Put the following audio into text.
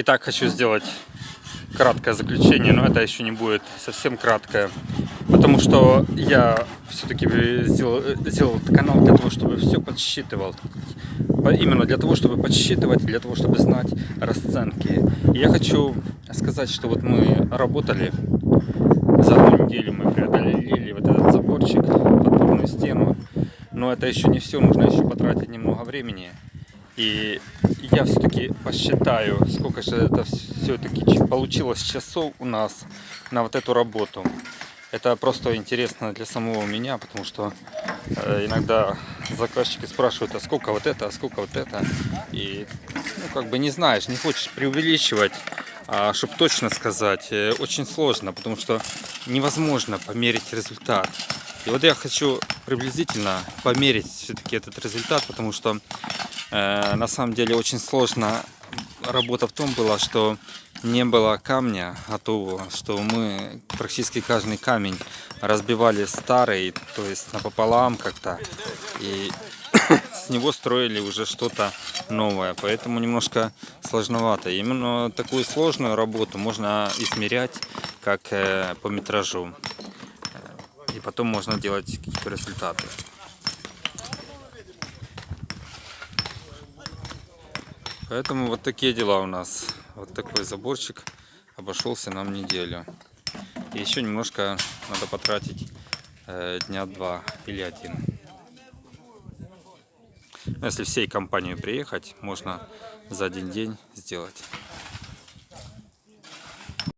Итак, хочу сделать краткое заключение, но это еще не будет совсем краткое. Потому что я все-таки сделал, сделал этот канал для того, чтобы все подсчитывал. Именно для того, чтобы подсчитывать, для того, чтобы знать расценки. Я хочу сказать, что вот мы работали, за одну неделю мы преодолели вот этот заборчик, подпорную стену. Но это еще не все, нужно еще потратить немного времени. И я все-таки посчитаю, сколько же это все-таки получилось часов у нас на вот эту работу. Это просто интересно для самого меня, потому что э, иногда заказчики спрашивают, а сколько вот это, а сколько вот это. И ну как бы не знаешь, не хочешь преувеличивать, а чтобы точно сказать, э, очень сложно, потому что невозможно померить результат. И вот я хочу приблизительно померить все-таки этот результат, потому что на самом деле очень сложно работа в том была, что не было камня готового, что мы практически каждый камень разбивали старый, то есть напополам как-то, и с него строили уже что-то новое, поэтому немножко сложновато. Именно такую сложную работу можно измерять как э, по метражу, э, и потом можно делать какие-то результаты. Поэтому вот такие дела у нас. Вот такой заборчик обошелся нам неделю. И еще немножко надо потратить э, дня два или один. Но если всей компанией приехать, можно за один день сделать.